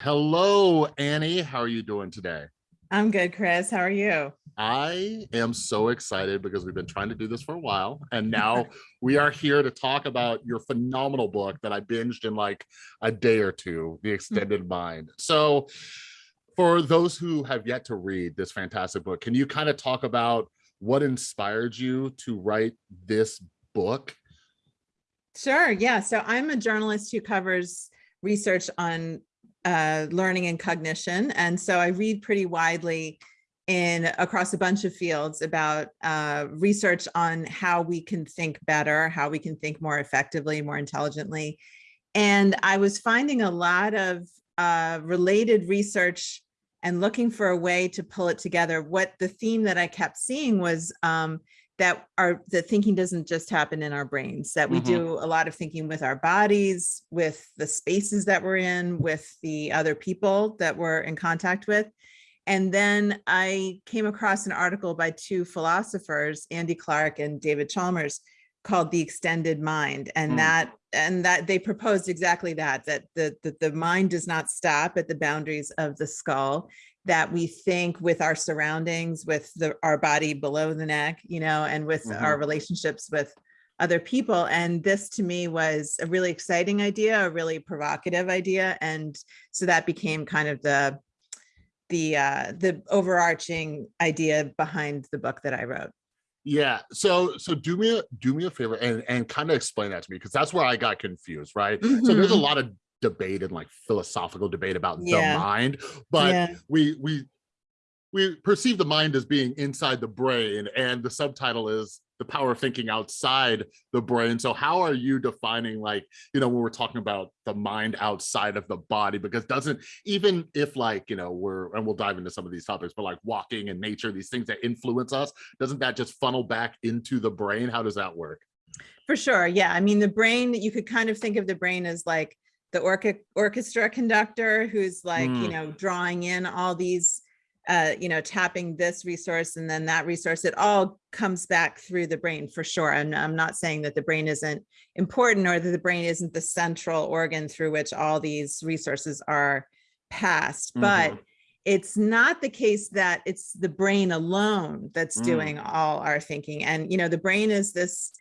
Hello, Annie. How are you doing today? I'm good, Chris. How are you? I am so excited because we've been trying to do this for a while. And now we are here to talk about your phenomenal book that I binged in like a day or two, The mm. Extended Mind. So for those who have yet to read this fantastic book, can you kind of talk about what inspired you to write this book? Sure. Yeah. So I'm a journalist who covers research on uh, learning and cognition. And so I read pretty widely in across a bunch of fields about uh, research on how we can think better, how we can think more effectively, more intelligently. And I was finding a lot of uh, related research and looking for a way to pull it together. What the theme that I kept seeing was um, that our the thinking doesn't just happen in our brains that we mm -hmm. do a lot of thinking with our bodies with the spaces that we're in with the other people that we're in contact with and then i came across an article by two philosophers andy clark and david chalmers called the extended mind and mm. that and that they proposed exactly that that the, the the mind does not stop at the boundaries of the skull that we think with our surroundings, with the, our body below the neck, you know, and with mm -hmm. our relationships with other people. And this to me was a really exciting idea, a really provocative idea. And so that became kind of the, the, uh, the overarching idea behind the book that I wrote. Yeah. So so do me a do me a favor and and kind of explain that to me because that's where I got confused, right? Mm -hmm. So there's a mm-hmm. lot of debate and like philosophical debate about yeah. the mind but yeah. we we we perceive the mind as being inside the brain and the subtitle is the power of thinking outside the brain. So how are you defining like you know when we're talking about the mind outside of the body? Because doesn't even if like you know we're and we'll dive into some of these topics but like walking and nature these things that influence us doesn't that just funnel back into the brain? How does that work? For sure yeah. I mean the brain you could kind of think of the brain as like the orca orchestra conductor who's like, mm. you know, drawing in all these, uh, you know, tapping this resource and then that resource, it all comes back through the brain for sure. And I'm not saying that the brain isn't important or that the brain isn't the central organ through which all these resources are passed, mm -hmm. but mm-hmm. it's not the case that it's the brain alone that's mm. doing all our thinking. And, you know, the brain is this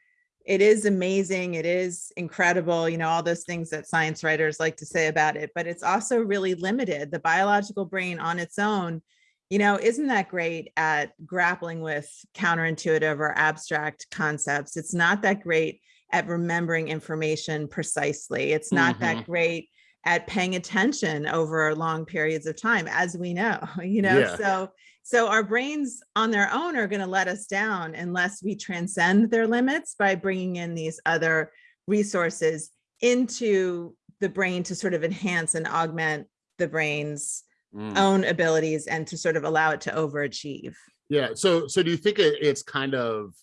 it is amazing. It is incredible, you know, all those things that science writers like to say about it, but it's also really limited. The biological brain on its own, you know, isn't that great at grappling with counterintuitive or abstract concepts. It's not that great at remembering information precisely. It's not mm -hmm. that mm-hmm. great at paying attention over long periods of time, as we know, you know, yeah. so so our brains on their own are going to let us down unless we transcend their limits by bringing in these other resources into the brain to sort of enhance and augment the brain's mm. own abilities and to sort of allow it to overachieve. Yeah. So, so do you think it's kind of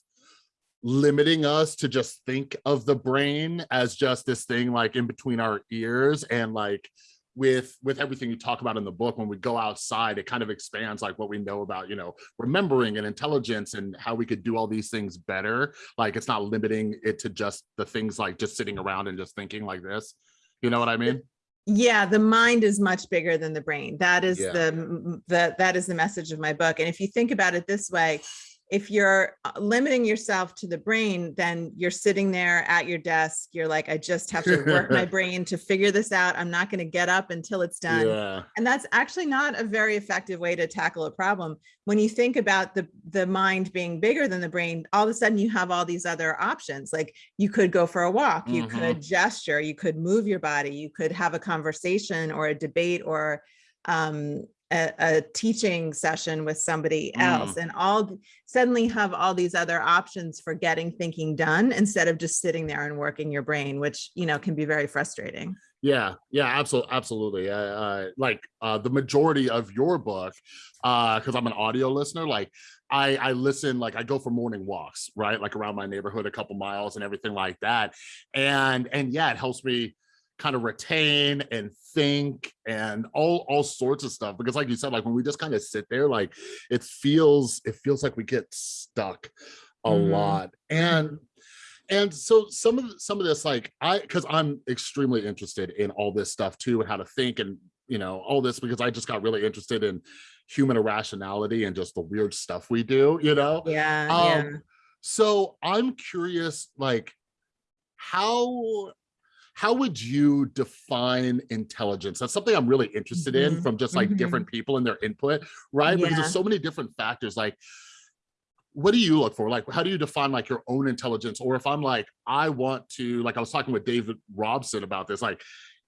limiting us to just think of the brain as just this thing like in between our ears and like with with everything you talk about in the book when we go outside it kind of expands like what we know about you know remembering and intelligence and how we could do all these things better. Like it's not limiting it to just the things like just sitting around and just thinking like this. You know what i mean? Yeah the mind is much bigger than the brain. That is yeah. the the that is the message of my book. And if you think about it this way if you're uh, limiting yourself to the brain, then you're sitting there at your desk. You're like, I just have to work my brain to figure this out. I'm not going to get up until it's done. Yeah. And that's actually not a very effective way to tackle a problem. When you think about the, the mind being bigger than the brain, all of a sudden you have all these other options. Like you could go for a walk, you mm -hmm. could gesture, you could move your body, you could have a conversation or a debate or um, a, a, teaching session with somebody else mm. and all suddenly have all these other options for getting thinking done instead of just sitting there and working your brain which you know can be very frustrating yeah yeah absolutely absolutely uh, uh, like uh, the majority of your book because uh, i'm an audio listener like I, I listen, like I go for morning walks, right? Like around my neighborhood, a couple miles and everything like that. And, and yeah, it helps me kind of retain and think and all all sorts of stuff because like you said like when we just kind of sit there like it feels it feels like we get stuck a mm. lot and and so some of some of this like i because i'm extremely interested in all this stuff too and how to think and you know, all this because I just got really interested in human irrationality and just the weird stuff we do, you know? Yeah. Um, yeah. So I'm curious, like, how how would you define intelligence? That's something I'm really interested mm -hmm. in mm-hmm. from just like mm -hmm. different people and their input, right? Yeah. Because there's so many different factors. Like, what do you look for? Like, how do you define like your own intelligence? Or if I'm like, I want to, like I was talking with David Robson about this, like,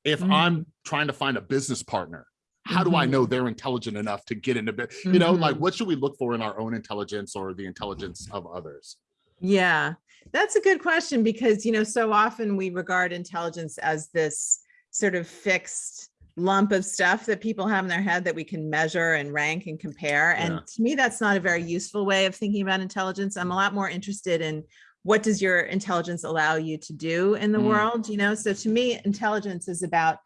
if mm -hmm. I'm trying to find a business partner, how do I know mm-hmm. they're intelligent enough to get into, it? you know, like mm-hmm. what should we look for in our own intelligence or the intelligence of others? Yeah, that's a good question because, you know, so often we regard intelligence as this sort of fixed lump of stuff that people have in their head that we can measure and rank and compare. And yeah. to me, that's not a very useful way of thinking about intelligence. I'm a lot more interested in what does your intelligence allow you to do in the mm. world, you know? So to me, intelligence is about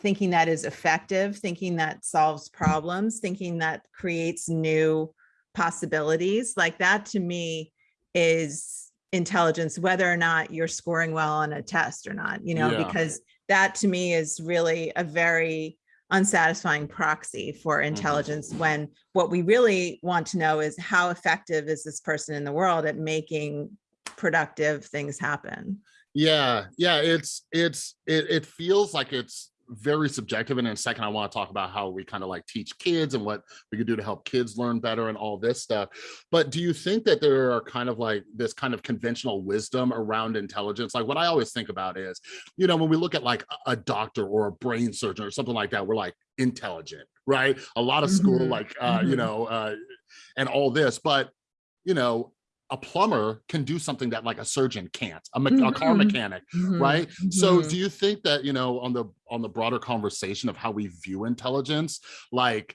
thinking that is effective, thinking that solves problems, thinking that creates new possibilities. Like that to me is intelligence, whether or not you're scoring well on a test or not, you know, yeah. because that to me is really a very unsatisfying proxy for mm-hmm. intelligence mm -hmm. when what we really want to know is how effective is this person in the world at making productive things happen yeah yeah it's it's it, it feels like it's very subjective and in a second i want to talk about how we kind of like teach kids and what we could do to help kids learn better and all this stuff but do you think that there are kind of like this kind of conventional wisdom around intelligence like what i always think about is you know when we look at like a doctor or a brain surgeon or something like that we're like intelligent right a lot of school mm -hmm. like uh mm -hmm. you mm-hmm. know uh and all this but you know a plumber can do something that like a surgeon can't a, me mm -hmm. a car mm-hmm. mechanic mm -hmm. right mm -hmm. so do mm-hmm. you think that you know on the on the broader conversation of how we view intelligence like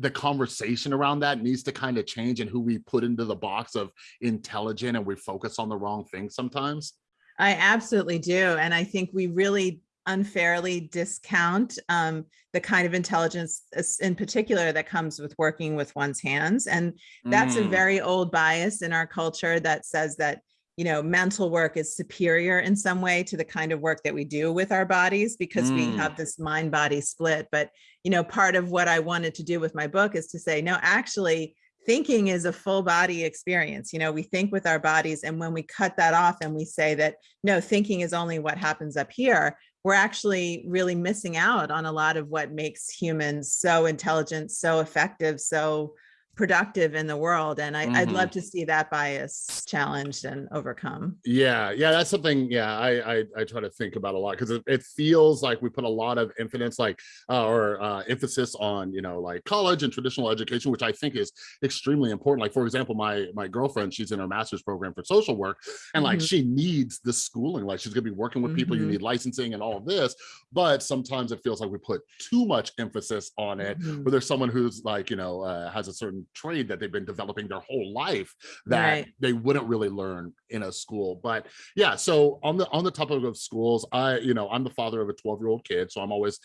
the conversation around that needs to kind of change and who we put into the box of intelligent and we focus on the wrong thing sometimes I absolutely do. And I think we really unfairly discount um, the kind of intelligence in particular that comes with working with one's hands. And that's mm. a very old bias in our culture that says that, you know, mental work is superior in some way to the kind of work that we do with our bodies because mm. we have this mind body split. But, you know, part of what I wanted to do with my book is to say, no, actually, thinking is a full body experience. You know, we think with our bodies and when we cut that off and we say that, no, thinking is only what happens up here, we're actually really missing out on a lot of what makes humans so intelligent, so effective, so productive in the world and I, would mm-hmm. love to see that bias challenged and overcome yeah yeah that's something yeah i i, I try to think about a lot because it, it, feels like we put a lot of emphasis like uh, or uh, emphasis on you know like college and traditional education which i think is extremely important like for example my my girlfriend she's in her master's program for social work and like mm-hmm. she needs the schooling like she's gonna be working with people mm-hmm. you need licensing and all of this but sometimes it feels like we put too much emphasis on it mm-hmm. where there's someone who's like you know uh, has a certain trade that they've been developing their whole life that right. they wouldn't really learn in a school but yeah so on the on the topic of schools i you know i'm the father of a 12 year old kid so i'm always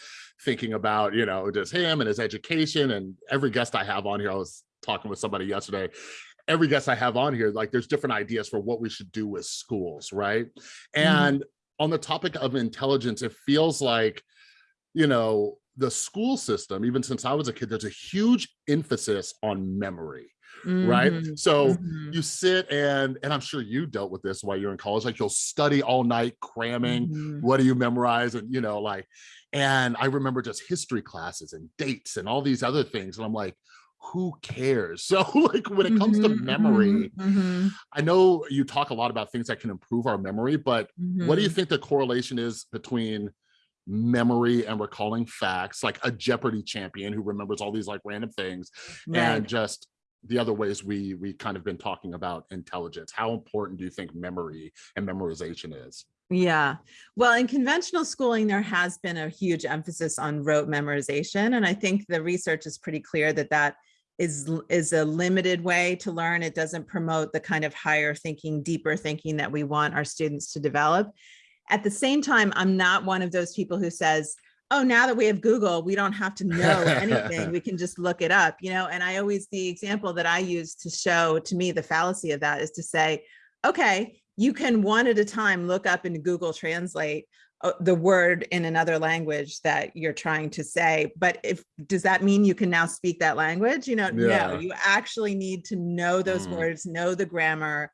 thinking about you know just him and his education and every guest i have on here i was talking with somebody yesterday every guest i have on here like there's different ideas for what we should do with schools right mm-hmm. and mm. on the topic of intelligence it feels like you know the school system, even since I was a kid, there's a huge emphasis on memory. Mm -hmm. right mm-hmm, so mm -hmm. you sit and and i'm sure you dealt with this while you're in college like you'll study all night cramming mm -hmm. what do you memorize and you know like and i remember just history classes and dates and all these other things and i'm like who cares so like when it comes to mm-hmm, memory mm-hmm, i know you talk a lot about things that can improve our memory but what do you think the correlation is between memory and recalling facts like a jeopardy champion who remembers all these like random things right. and just the other ways we we kind of been talking about intelligence. How important do you think memory and memorization is? Yeah. Well in conventional schooling there has been a huge emphasis on rote memorization and i think the research is pretty clear that that is is a limited way to learn. It doesn't promote the kind of higher thinking deeper thinking that we want our students to develop at the same time, I'm not one of those people who says, oh, now that we have Google, we don't have to know anything. we can just look it up, you know? And I always, the example that I use to show to me the fallacy of that is to say, okay, you can one at a time look up into Google Translate uh, the word in another language that you're trying to say. But if does that mean you can now speak that language? You know, Yeah. no, you actually need to know those Mm. words, know the grammar,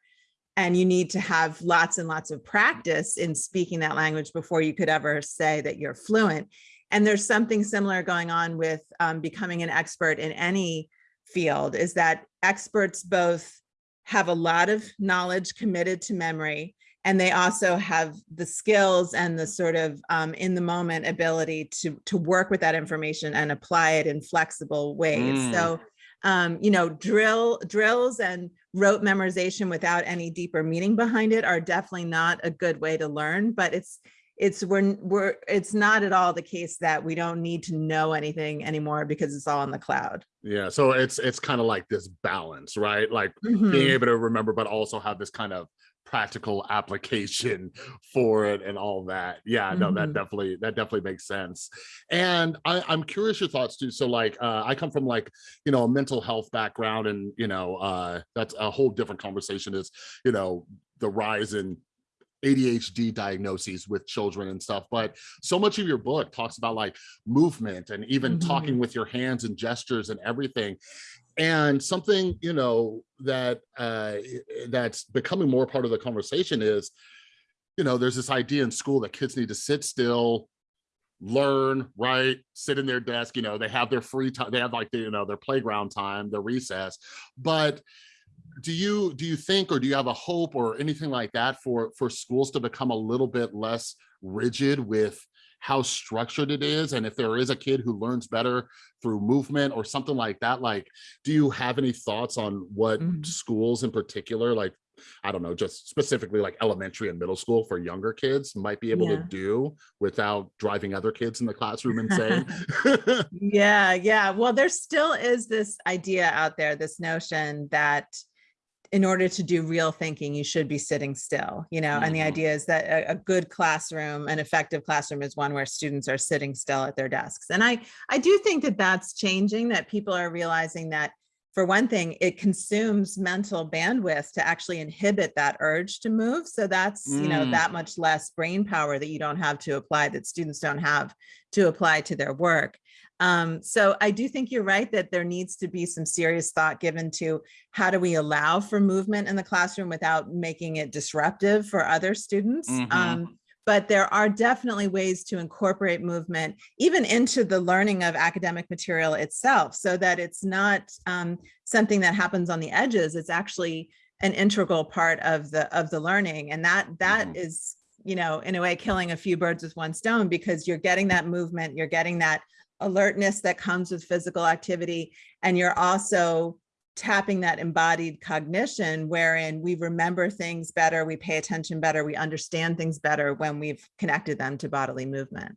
and you need to have lots and lots of practice in speaking that language before you could ever say that you're fluent. And there's something similar going on with um, becoming an expert in any field is that experts both have a lot of knowledge committed to memory and they also have the skills and the sort of um, in the moment ability to to work with that information and apply it in flexible ways. Mm. So, um, you know, drill drills and rote memorization without any deeper meaning behind it are definitely not a good way to learn. But it's it's we're we're it's not at all the case that we don't need to know anything anymore because it's all in the cloud. Yeah. So it's it's kind of like this balance, right? Like Mhm. being able to remember, but also have this kind of practical application for it and all that. Yeah, no, that Mhm. definitely that definitely makes sense. And I, I'm curious your thoughts too. So like uh, I come from like, you know, a mental health background and you know, uh that's a whole different conversation is, you know, the rise in ADHD diagnoses with children and stuff. But so much of your book talks about like movement and even Mhm. talking with your hands and gestures and everything and something you know that uh that's becoming more part of the conversation is you know there's this idea in school that kids need to sit still learn right sit in their desk you know they have their free time they have like the, you know their playground time their recess. But do you do you think or do you have a hope or anything like that for for schools to become a little bit less rigid with how structured it is and if there is a kid who learns better through movement or something like that like do you have any thoughts on what Mhm. schools in particular like i don't know just specifically like elementary and middle school for younger kids might be able Yeah. to do without driving other kids in the classroom insane Yeah, yeah. Well, there still is this idea out there, this notion that in order to do real thinking, you should be sitting still, you know, and the Mhm. idea is that a, a good classroom, an effective classroom is one where students are sitting still at their desks. And I, I do think that that's changing, that people are realizing that for one thing, it consumes mental bandwidth to actually inhibit that urge to move. So that's, you know, Mm. that much less brain power that you don't have to apply, that students don't have to apply to their work. Um, so I do think you're right that there needs to be some serious thought given to how do we allow for movement in the classroom without making it disruptive for other students. Mhm. Um, but there are definitely ways to incorporate movement even into the learning of academic material itself so that it's not um, something that happens on the edges. It's actually an integral part of the of the learning. And that that Mhm. is, you know, in a way killing a few birds with one stone because you're getting that movement, you're getting that alertness that comes with physical activity, and you're also tapping that embodied cognition wherein we remember things better, we pay attention better, we understand things better when we've connected them to bodily movement.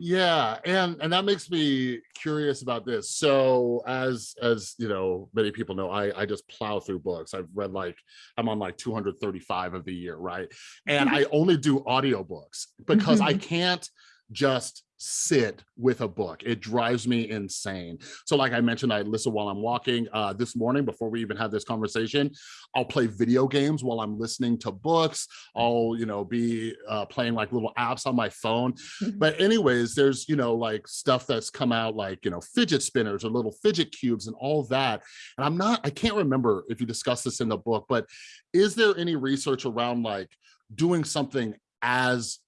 Yeah, and and that makes me curious about this. So as as you know, many people know, I I just plow through books. I've read like I'm on like 235 of the year, right? And mm-hmm. I only do audiobooks because I mm-hmm. can't just sit with a book. It drives me insane. So like I mentioned, I listen while I'm walking. Uh, this morning, before we even have this conversation, I'll play video games while I'm listening to books. I'll, you know, be uh, playing like little apps on my phone. But anyways, there's, you know, like stuff that's come out like, you know, fidget spinners or little fidget cubes and all that. And I'm not, I can't remember if you discussed this in the book, but is there any research around like doing something as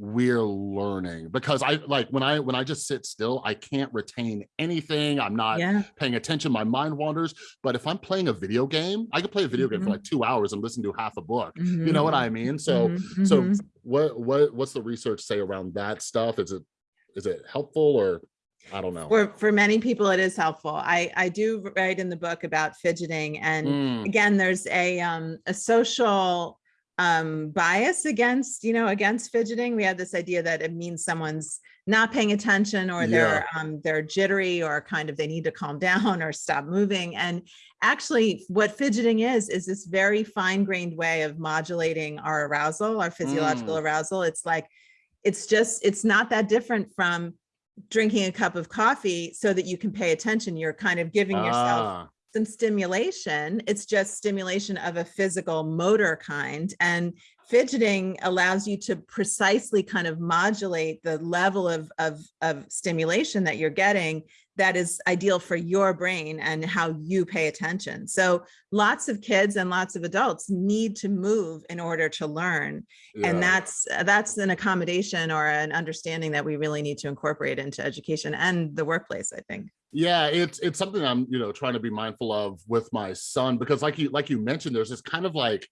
we're learning because i like when i when i just sit still i can't retain anything i'm not Yeah, paying attention my mind wanders. But if i'm playing a video game i could play a video game for Mhm. like two hours and listen to half a book you know what i mean? So Mhm, so mhm. what what what's the research say around that stuff? Is it is it helpful or i don't know. For, for many people, it is helpful. I, I do write in the book about fidgeting and Mm, again, there's a, um, a social um, bias against, you know, against fidgeting. We have this idea that it means someone's not paying attention or they're, um, they're jittery or kind of they need to calm down or stop moving. And actually what fidgeting is, is this very fine grained way of modulating our arousal, our physiological arousal. It's like, it's just, it's not that different from drinking a cup of coffee so that you can pay attention. You're kind of giving yourself ah, some stimulation. It's just stimulation of a physical motor kind. And fidgeting allows you to precisely kind of modulate the level of, of, of stimulation that you're getting that is ideal for your brain and how you pay attention. So lots of kids and lots of adults need to move in order to learn. Yeah. And that's that's an accommodation or an understanding that we really need to incorporate into education and the workplace, I think. Yeah, it's it's something I'm, you know, trying to be mindful of with my son because like you like you mentioned, there's this kind of like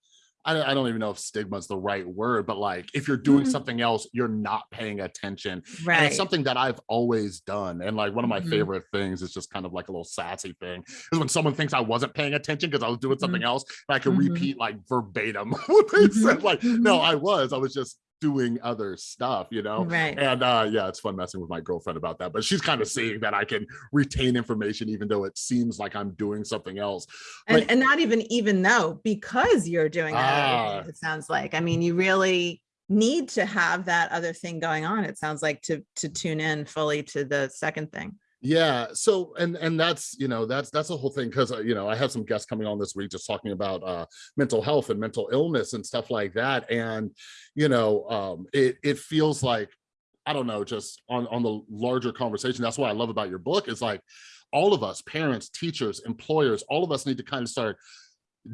I, don't even know if stigma is the right word, but like if you're doing mm -hmm. something else, you're not paying attention. Right. And it's something that I've always done. And like one of my mm -hmm. favorite things is just kind of like a little sassy thing is when someone thinks I wasn't paying attention because I was doing something mm -hmm. else, and I can mm-hmm. repeat like verbatim what they mm-hmm. said. Like, no, mm-hmm. I was, I was just doing other stuff, you know? Right. And uh, yeah, it's fun messing with my girlfriend about that, but she's kind of seeing that I can retain information even though it seems like I'm doing something else. And, and not even even though, because you're doing that, ah. it sounds like. I mean, you really need to have that other thing going on, it sounds like, to to tune in fully to the second thing yeah so and and that's you know that's that's a whole thing because uh, you know i have some guests coming on this week just talking about uh mental health and mental illness and stuff like that and you know um it it feels like i don't know just on on the larger conversation that's what i love about your book is like all of us parents teachers employers all of us need to kind of start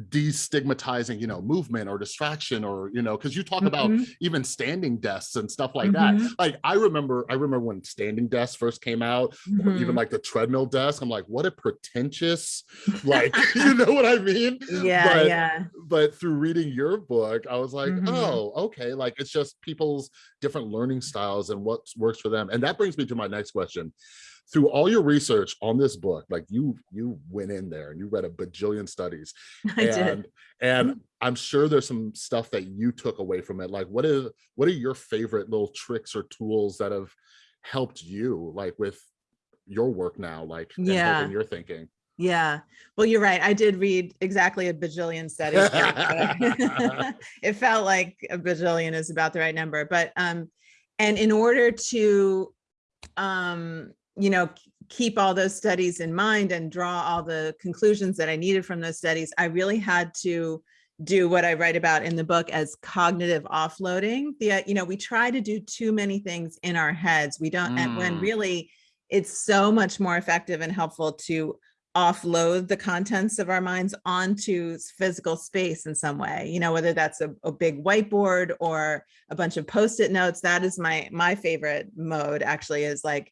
destigmatizing you know movement or distraction or you know because you talk mm -hmm. about mm-hmm. even standing desks and stuff like mm -hmm. that mm-hmm. like i remember i remember when standing desks first came out mm -hmm. even like the treadmill desk i'm like what a pretentious like you know what i mean yeah but, yeah but through reading your book i was like mm-hmm. oh okay like it's just people's different learning styles and what works for them and that brings me to my next question through all your research on this book, like you you went in there and you read a bajillion studies. I and, did. And mm-hmm. I'm sure there's some stuff that you took away from it. Like what is what are your favorite little tricks or tools that have helped you like with your work now, like yeah. in your thinking? Yeah, well, you're right. I did read exactly a bajillion studies. it felt like a bajillion is about the right number, but um, and in order to um you know, keep all those studies in mind and draw all the conclusions that I needed from those studies, I really had to do what I write about in the book as cognitive offloading. The, uh, you know, we try to do too many things in our heads. We don't, mm. and when mm. really it's so much more effective and helpful to offload the contents of our minds onto physical space in some way, you know, whether that's a, a big whiteboard or a bunch of post-it notes. That is my, my favorite mode actually is like,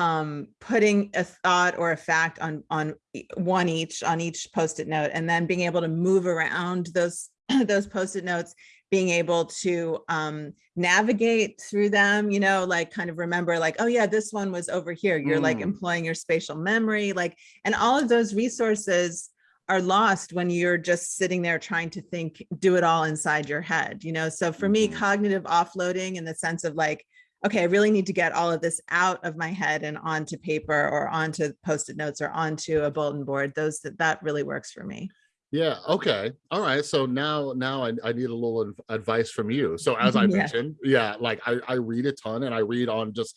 um, putting a thought or a fact on, on one each, on each post-it note, and then being able to move around those, those post-it notes, being able to um, navigate through them, you know, like kind of remember like, oh yeah, this one was over here. You're mm. like employing your spatial memory, like, and all of those resources are lost when you're just sitting there trying to think, do it all inside your head, you know? So for me, mm-hmm. cognitive offloading in the sense of like, okay, I really need to get all of this out of my head and onto paper or onto post-it notes or onto a bulletin board. Those that, that really works for me. Yeah. Okay. All right. So now, now I, I need a little advice from you. So as I mentioned, yeah, like I, I read a ton and I read on just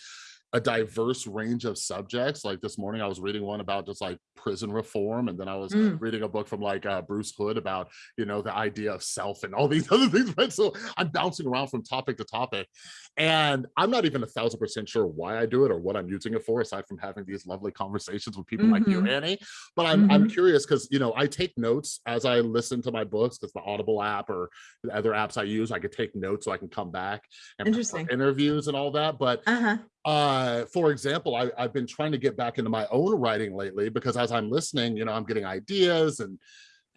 a diverse range of subjects. Like this morning, I was reading one about just like prison reform, and then I was mm. reading a book from like uh, Bruce Hood about you know the idea of self and all these other things. Right, so I'm bouncing around from topic to topic, and I'm not even a thousand percent sure why I do it or what I'm using it for, aside from having these lovely conversations with people mm -hmm. like you, mm-hmm. Annie. But I'm mm -hmm. I'm mm-hmm. curious because you know I take notes as I listen to my books because the Audible app or the other apps I use, I could take notes so I can come back and interviews and all that. But uh -huh uh for example I, i've been trying to get back into my own writing lately because as i'm listening you know i'm getting ideas and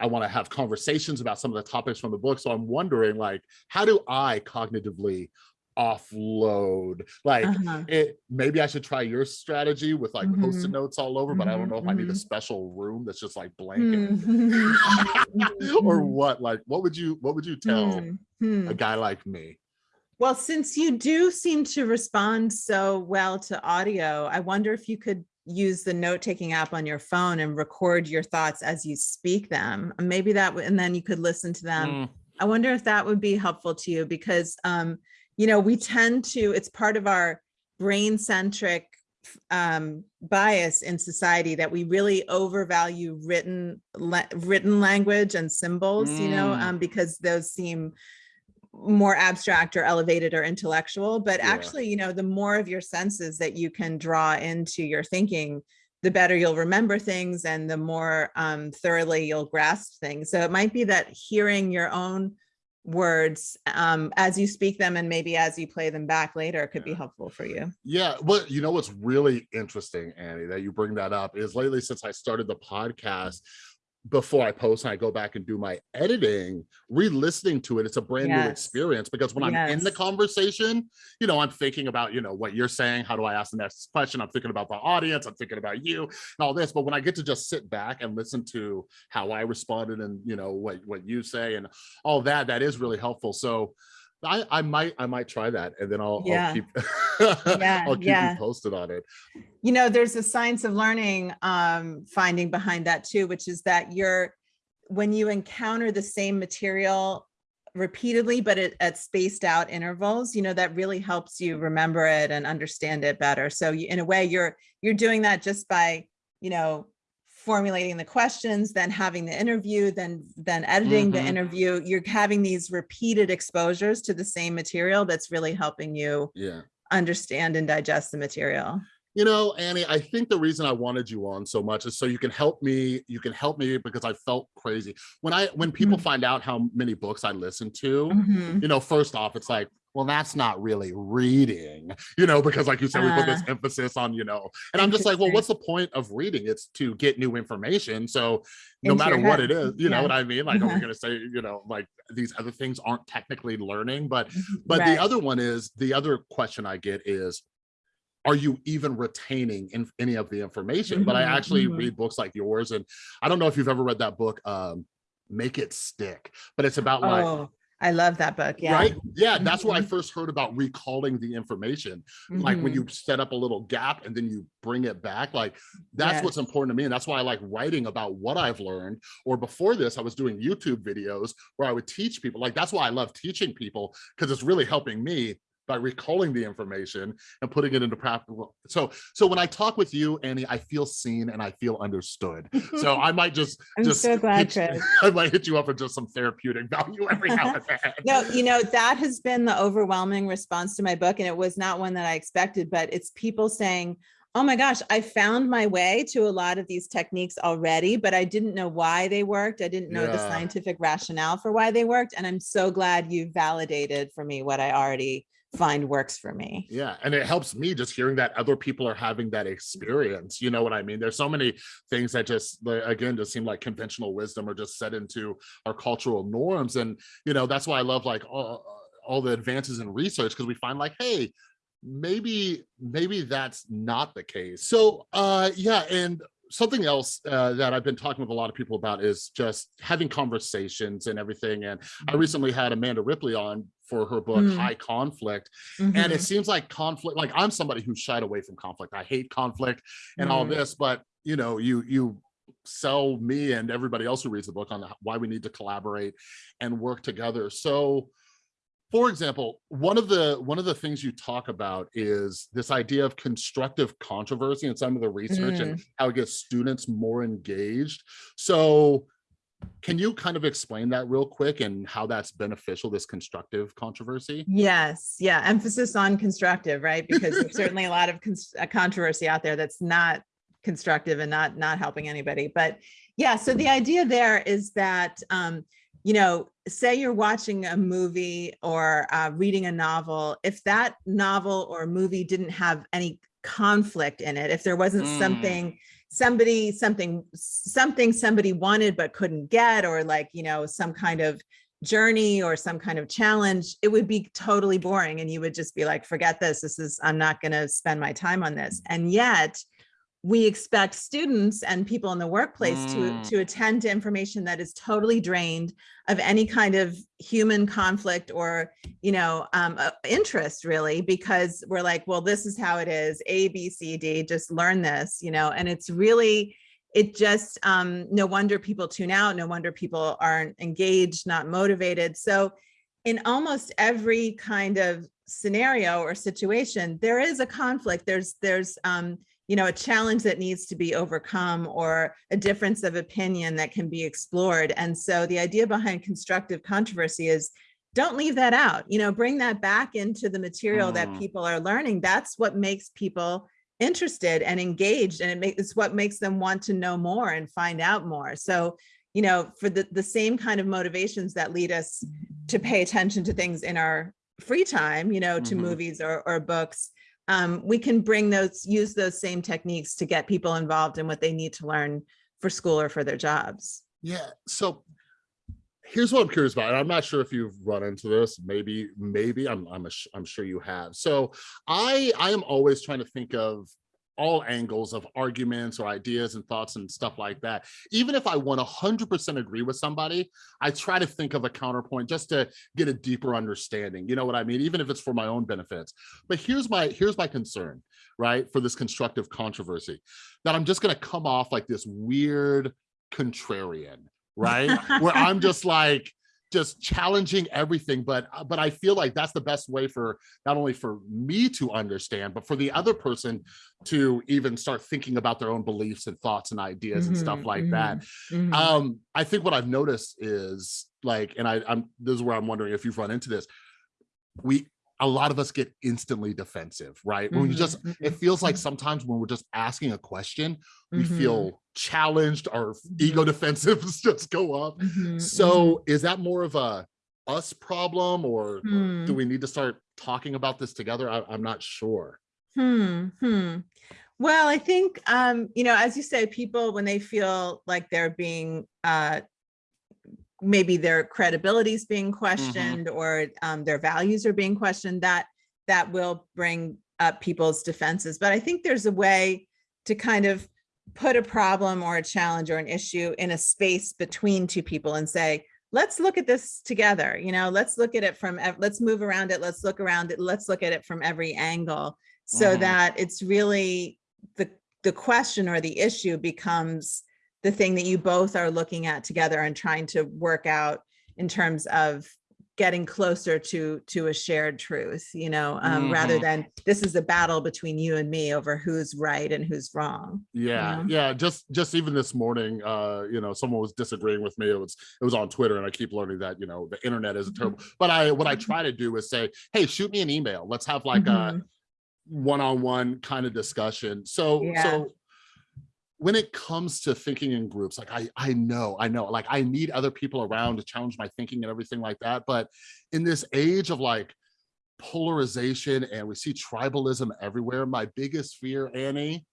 i want to have conversations about some of the topics from the book so i'm wondering like how do i cognitively offload like uh -huh. it maybe i should try your strategy with like mm -hmm. post-it notes all over but mm -hmm. i don't know if i need a mm-hmm. special room that's just like blank mm-hmm. or what like what would you what would you tell a guy like me well, since you do seem to respond so well to audio, I wonder if you could use the note-taking app on your phone and record your thoughts as you speak them. Maybe that, and then you could listen to them. Mm. I wonder if that would be helpful to you because, um, you know, we tend to, it's part of our brain-centric um, bias in society that we really overvalue written, written language and symbols, mm. you know, mm. um, because those seem more abstract or elevated or intellectual, but yeah. actually, you know, the more of your senses that you can draw into your thinking, the better you'll remember things and the more um, thoroughly you'll grasp things. So it might be that hearing your own words um, as you speak them and maybe as you play them back later could be helpful for you. Yeah, well, you know what's really interesting, Annie, that you bring that up is lately since I started the podcast, before I post and I go back and do my editing, re-listening to it, it's a brand yes. new experience because when yes. I'm in the conversation, you know, I'm thinking about, you know, what you're saying, how do I ask the next question? I'm thinking about the audience, I'm thinking about you and all this. But when I get to just sit back and listen to how I responded and, you know, what, what you say and all that, that is really helpful. So I, I might I might try that and then I'll, yeah. I'll keep yeah, I'll keep yeah. you posted on it. You know, there's a science of learning um, finding behind that too, which is that you're when you encounter the same material repeatedly, but it, at spaced out intervals, you know, that really helps you remember it and understand it better. So you, in a way, you're you're doing that just by, you know, formulating the questions, then having the interview, then then editing mm -hmm. the mm-hmm. interview, you're having these repeated exposures to the same material that's really helping you yeah. understand and digest the material. You know, Annie, I think the reason I wanted you on so much is so you can help me, you can help me because I felt crazy. When I when people mm -hmm. find out how many books I listen to, mm -hmm. you know, first off, it's like, well, that's not really reading, you know, because like you said, we put this uh. emphasis on, you know, and I'm just like, well, what's the point of reading? It's to get new information. So no Into matter what it is, you yeah. know what I mean? Like, are we uh-huh. going to say, you know, like these other things aren't technically learning, but, mm-hmm. but right. the other one is the other question I get is, are you even retaining in any of the information? Mm -hmm, but I mm-hmm, actually mm -hmm. read books like yours. And I don't know if you've ever read that book, um, Make It Stick, but it's about oh. like, I love that book. Yeah. Right. Yeah. That's where I mm-hmm. first heard about recalling the information. Mm -hmm. Like when you mm-hmm. set up a little gap and then you bring it back. Like that's yes. what's important to me. And that's why I like writing about what I've learned. Or before this, I was doing YouTube videos where I would teach people. Like that's why I love teaching people because it's really helping me by recalling the information and putting it into practical. So, so when I talk with you, Annie, I feel seen and I feel understood. So I might just, I'm just so glad, Chris. I might hit you up for just some therapeutic value every now and then. no, you know, that has been the overwhelming response to my book. And it was not one that I expected, but it's people saying, oh my gosh, I found my way to a lot of these techniques already, but I didn't know why they worked. I didn't know yeah. the scientific rationale for why they worked. And I'm so glad you validated for me what I already find works for me. Yeah. And it helps me just hearing that other people are having that experience. You know what I mean? There's so many things that just, again, just seem like conventional wisdom or just set into our cultural norms. And, you know, that's why I love like all, all the advances in research because we find like, hey, maybe maybe that's not the case so uh yeah and something else uh, that I've been talking with a lot of people about is just having conversations and everything. And I mm-hmm. recently had Amanda Ripley on for her book mm. High Conflict. Mm -hmm. And it mm-hmm. seems like conflict, like I'm somebody who shied away from conflict. I hate conflict and mm. all this, but you know, you you sell me and everybody else who reads the book on why we need to collaborate and work together. So for example, one of the one of the things you talk about is this idea of constructive controversy and some of the research mm. and how it gets students more engaged. So can you kind of explain that real quick and how that's beneficial, this constructive controversy? Yes. Yeah. Emphasis on constructive, right? Because there's certainly a lot of controversy out there that's not constructive and not not helping anybody. But yeah, so the idea there is that um, you know, say you're watching a movie or uh, reading a novel, if that novel or movie didn't have any conflict in it, if there wasn't mm. something, somebody, something, something somebody wanted but couldn't get, or like, you know, some kind of journey or some kind of challenge, it would be totally boring. And you would just be like, forget this, this is, I'm not gonna spend my time on this. And yet we expect students and people in the workplace mm. to, to attend to information that is totally drained of any kind of human conflict or, you know, um, uh, interest really, because we're like, well, this is how it is, A, B, C, D, just learn this, you know, and it's really, it just, um, no wonder people tune out, no wonder people aren't engaged, not motivated. So in almost every kind of scenario or situation, there is a conflict. There's, there's, um, you know, a challenge that needs to be overcome or a difference of opinion that can be explored. And so the idea behind constructive controversy is don't leave that out you know bring that back into the material mm. that people are learning that's what makes people interested and engaged and it makes it's what makes them want to know more and find out more so you know for the the same kind of motivations that lead us to pay attention to things in our free time you know to mm -hmm. movies or, or books um, we can bring those use those same techniques to get people involved in what they need to learn for school or for their jobs yeah so here's what I'm curious about, and I'm not sure if you've run into this. Maybe, maybe I'm I'm a, I'm sure you have. So I I am always trying to think of all angles of arguments or ideas and thoughts and stuff like that. Even if I want 100% agree with somebody, I try to think of a counterpoint just to get a deeper understanding. You know what I mean? Even if it's for my own benefits. But here's my here's my concern, right? For this constructive controversy, that I'm just going to come off like this weird contrarian right? Where I'm just like, just challenging everything but uh, but i feel like that's the best way for not only for me to understand but for the other person to even start thinking about their own beliefs and thoughts and ideas mm -hmm, and stuff mm-hmm, like mm -hmm, that mm -hmm. um i think what i've noticed is like and i i'm this is where i'm wondering if you've run into this we a lot of us get instantly defensive, right? When mm -hmm, you just, it mm-hmm, feels like mm-hmm. sometimes when we're just asking a question, we mm -hmm. feel challenged, our ego mm-hmm. defensives just go up. Mm -hmm, so is that more of a us problem or, hmm. do we need to start talking about this together? I, am not sure. Hmm, hmm. Well, I think, um, you know, as you say, people, when they feel like they're being uh, maybe their credibility is being mm-hmm. questioned mm -hmm. or um, their values are being questioned, that that will bring up people's defenses. But I think there's a way to kind of put a problem or a challenge or an issue in a space between two people and say, let's look at this together. You know, let's look at it from, let's move around it. Let's look around it. Let's look at it from every angle so mm -hmm. that it's really the, the question or the issue becomes the thing that you both are looking at together and trying to work out in terms of getting closer to to a shared truth you know um, mm -hmm. rather mm-hmm. than this is a battle between you and me over who's right and who's wrong yeah you know? yeah just just even this morning uh you know someone was disagreeing with me it was it was on twitter and i keep learning that you know the internet is mm-hmm. terrible but i what i mm-hmm. try to do is say hey shoot me an email let's have like mm -hmm. a one-on-one -on -one kind of discussion so yeah. so when it comes to thinking in groups, like I, I know, I know, like I need other people around to challenge my thinking and everything like that. But in this age of like polarization and we see tribalism everywhere, my biggest fear, Annie,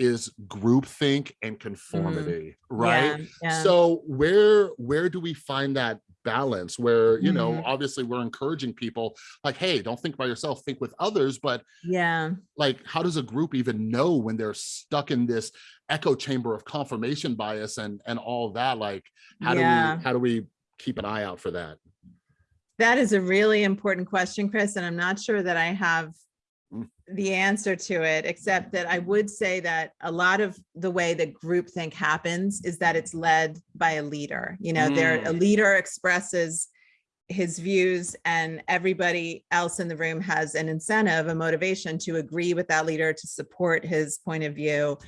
is groupthink and mm. conformity, mm. right? Yeah, yeah. So where where do we find that balance where you mm -hmm. know mm-hmm. obviously we're encouraging people like hey don't think by yourself think with others but yeah like how does a group even know when they're stuck in this echo chamber of confirmation bias and and all that like how yeah. do we how do we keep an eye out for that that is a really important question chris and i'm not sure that i have. The answer to it, except that I would say that a lot of the way that groupthink happens is that it's led by a leader. You know, mm. there a mm. leader expresses his views and everybody else in the room has an incentive, a motivation to agree with that leader, to support his point of view.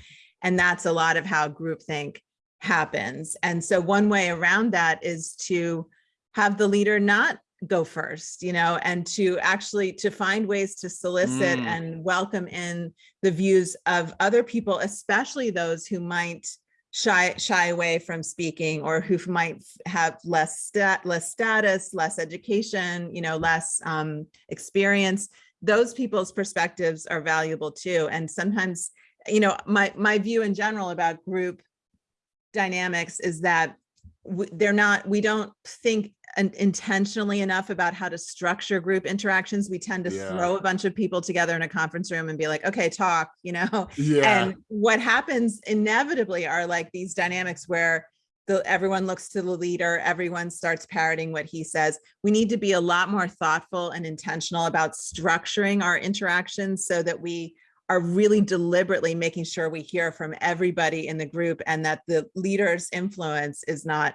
And that's a lot of how groupthink happens. And so one way around that is to have the leader not go first you know and to actually to find ways to solicit mm. and welcome in the views of other people especially those who might shy shy away from speaking or who might have less stat less status less education you know less um, experience those people's perspectives are valuable too and sometimes you know my my view in general about group dynamics is that they're not we don't think intentionally enough about how to structure group interactions we tend to yeah. throw a bunch of people together in a conference room and be like okay talk you know yeah. and what happens inevitably are like these dynamics where the everyone looks to the leader everyone starts parroting what he says we need to be a lot more thoughtful and intentional about structuring our interactions so that we are really deliberately making sure we hear from everybody in the group and that the leader's influence is not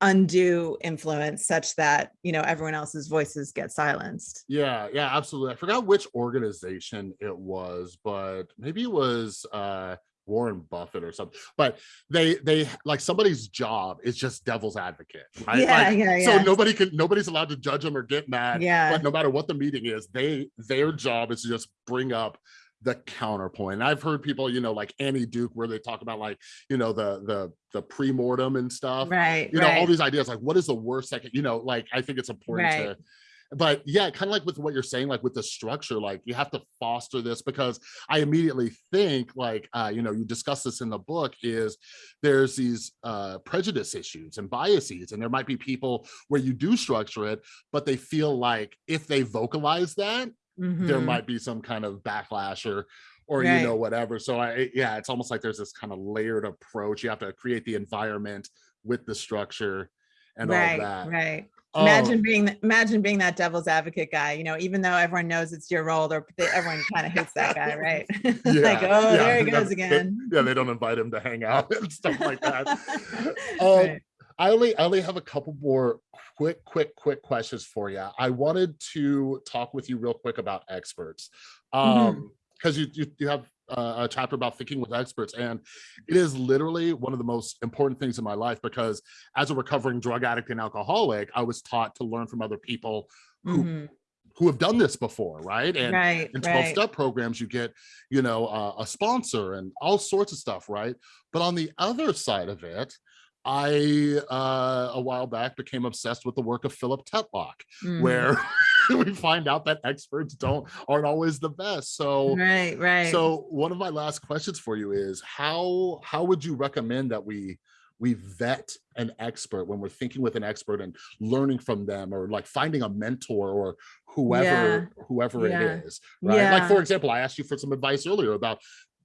undue influence such that you know everyone else's voices get silenced yeah yeah absolutely i forgot which organization it was but maybe it was uh Warren Buffett or something, but they they like somebody's job is just devil's advocate, right? Yeah, like, yeah, yeah. So nobody can nobody's allowed to judge them or get mad. Yeah. But no matter what the meeting is, they their job is to just bring up the counterpoint. And I've heard people, you know, like Annie Duke, where they talk about like, you know, the the the pre-mortem and stuff. Right. You know, right. all these ideas, like what is the worst second, you know, like I think it's important Right. to but yeah, kind of like with what you're saying, like with the structure, like you have to foster this because I immediately think like, uh, you know, you discuss this in the book is there's these uh, prejudice issues and biases, and there might be people where you do structure it, but they feel like if they vocalize that, there Mhm. might be some kind of backlash or or Right. you know whatever so i yeah it's almost like there's this kind of layered approach you have to create the environment with the structure and right. all that Right. Oh, Imagine being imagine being that devil's advocate guy, you know, even though everyone knows it's your role, or they, everyone kind of hates that guy, right? like, oh, yeah, there he yeah, goes they- again. yeah they don't invite him to hang out and stuff like that um, Right. I only I only have a couple more quick, quick, quick questions for you. I wanted to talk with you real quick about experts. Mm-hmm. Um, because you, you you have uh, a chapter about thinking with experts, and it is literally one of the most important things in my life because as a recovering drug addict and alcoholic, I was taught to learn from other people who Mhm. who have done this before, right? And right. in 12 right. step programs you get you know uh, a sponsor and all sorts of stuff right but on the other side of it i uh a while back became obsessed with the work of philip tetlock Mhm. where we find out that experts don't aren't always the best so right. Right. so one of my last questions for you is how how would you recommend that we we vet an expert when we're thinking with an expert and learning from them or like finding a mentor or whoever whoever Yeah. it is right like for example i asked you for some advice earlier about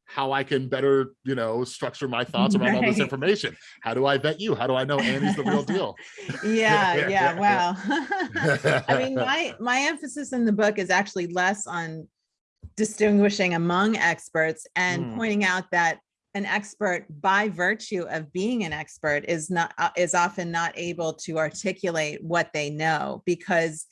how i can better you know structure my thoughts around all this information. How do i vet you? How do i know annie's the real deal? Yeah yeah wow. I mean my my emphasis in the book is actually less on distinguishing among experts and Mm. pointing out that an expert by virtue of being an expert is not uh, is often not able to articulate what they know because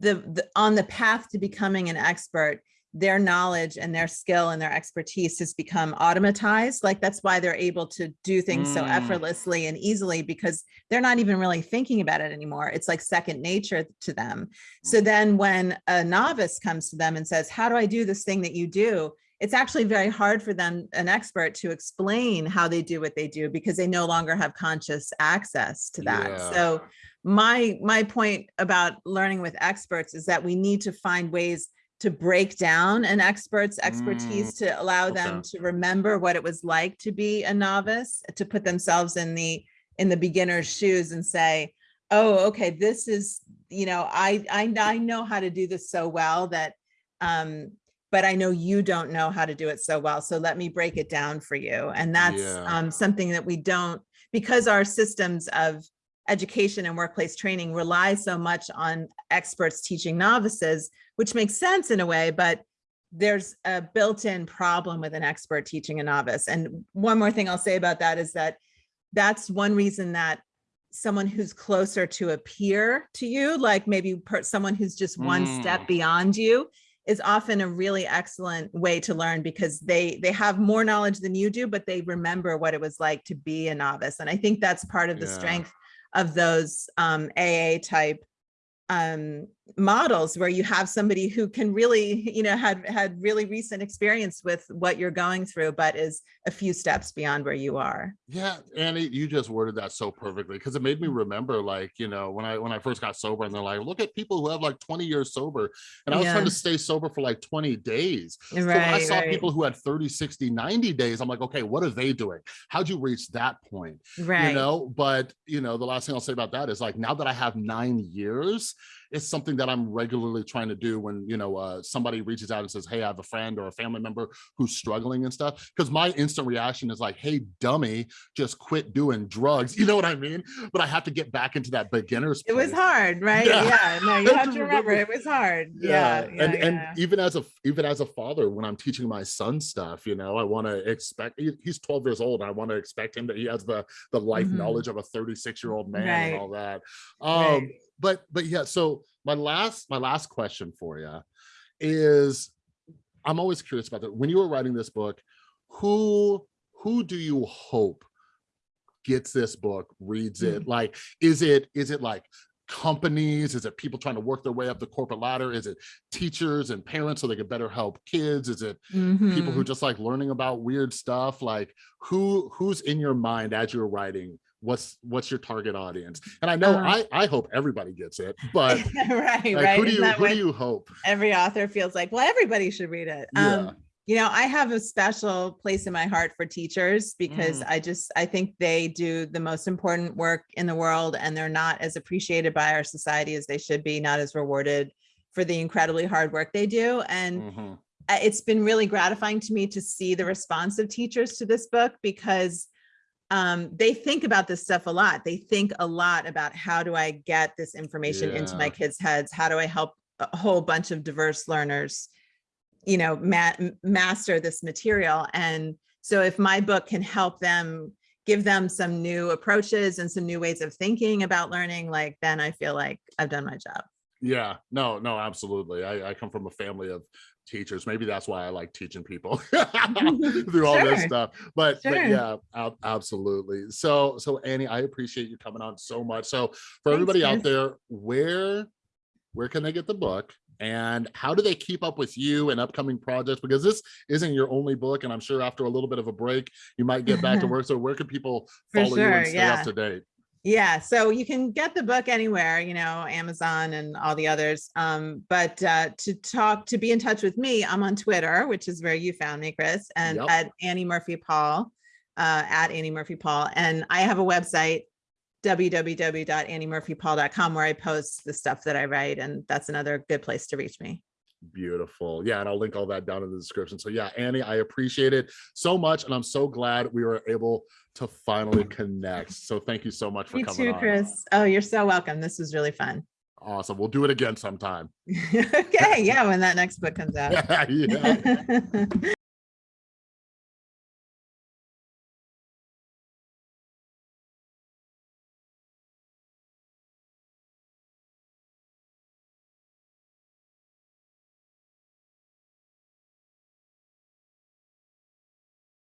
the, the on the path to becoming an expert their knowledge and their skill and their expertise has become automatized. Like that's why they're able to do things so Mm. effortlessly and easily because they're not even really thinking about it anymore. It's like second nature to them. So then when a novice comes to them and says how do i do this thing that you do? It's actually very hard for them an expert to explain how they do what they do because they no longer have conscious access to that. Yeah. so my my point about learning with experts is that we need to find ways to break down an expert's expertise to allow them to remember what it was like to be a novice to put themselves in the in the beginner's shoes and say oh okay this is you know i i, I know how to do this so well that um but i know you don't know how to do it so well so let me break it down for you. And that's Yeah. um something that we don't because our systems of education and workplace training rely so much on experts teaching novices, which makes sense in a way, but there's a built-in problem with an expert teaching a novice. And one more thing I'll say about that is that that's one reason that someone who's closer to a peer to you, like maybe per- someone who's just one step Mm. beyond you, is often a really excellent way to learn because they they have more knowledge than you do, but they remember what it was like to be a novice. And I think that's part of the Yeah. strength of those um, AA type um, models where you have somebody who can really, you know, had had really recent experience with what you're going through, but is a few steps beyond where you are. Yeah, Annie, you just worded that so perfectly because it made me mm. remember, like, you know, when I when I first got sober, and they're like, look at people who have like 20 years sober. And I was trying to stay sober for like 20 days. So when I saw right, people who had 30, 60, 90 days, I'm like, okay, what are they doing? How'd you reach that point? right. You know, but you know, the last thing I'll say about that is like now that I have nine years, it's something that I'm regularly trying to do when, you know, uh, somebody reaches out and says, Hey, I have a friend or a family member who's struggling and stuff. Cause my instant reaction is like, Hey, dummy, just quit doing drugs. You know what I mean? But I have to get back into that beginner's It was hard, right? Yeah. Yeah. No, you have to remember it was hard. Yeah. yeah and and yeah. even as a even as a father when i'm teaching my son stuff you know i want to expect he's 12 years old i want to expect him that he has the the life Mhm. knowledge of a 36 year old man Right. and all that um Right. But but yeah so my last my last question for you is i'm always curious about that when you were writing this book who who do you hope gets this book, reads it? Mm. Like, is it is it like companies? Is it people trying to work their way up the corporate ladder? Is it teachers and parents so they can better help kids? Is it people who Mhm. just like learning about weird stuff? Like who who's in your mind as you're writing? What's what's your target audience? And I know Uh. I I hope everybody gets it, but right, like, right. who do you who what do you hope? every author feels like, well, everybody should read it. Yeah. Um, you know, I have a special place in my heart for teachers because Mm. I just, I think they do the most important work in the world and they're not as appreciated by our society as they should be, not as rewarded for the incredibly hard work they do. And Mhm. uh, it's been really gratifying to me to see the response of teachers to this book because um, they think about this stuff a lot. They think a lot about how do I get this information into my kids' heads? How do I help a whole bunch of diverse learners, you know, ma master this material? And so if my book can help them give them some new approaches and some new ways of thinking about learning, like then I feel like I've done my job. Yeah, no, no, absolutely. I, I come from a family of teachers. Maybe that's why I like teaching people through all this stuff. But, but yeah, ab- absolutely. So, so Annie, I appreciate you coming on so much. So for Thanks, everybody out there, where, where can they get the book? And how do they keep up with you and upcoming projects? Because this isn't your only book, and I'm sure after a little bit of a break, you might get back to work. So where can people follow you and stay yeah. up to date? Yeah, so you can get the book anywhere, you know, Amazon and all the others. Um, but uh, to talk, to be in touch with me, I'm on Twitter, which is where you found me, Chris, and Yep. at Annie Murphy Paul, uh, at Annie Murphy Paul. And I have a website, www.anniemurphypaul.com, where I post the stuff that I write. And that's another good place to reach me. Beautiful. Yeah, and I'll link all that down in the description. So yeah, Annie, I appreciate it so much. And I'm so glad we were able to finally connect. So thank you so much for Me coming too, on. Chris. Oh, you're so welcome. This was really fun. Awesome. We'll do it again sometime. okay, yeah, when that next book comes out. yeah.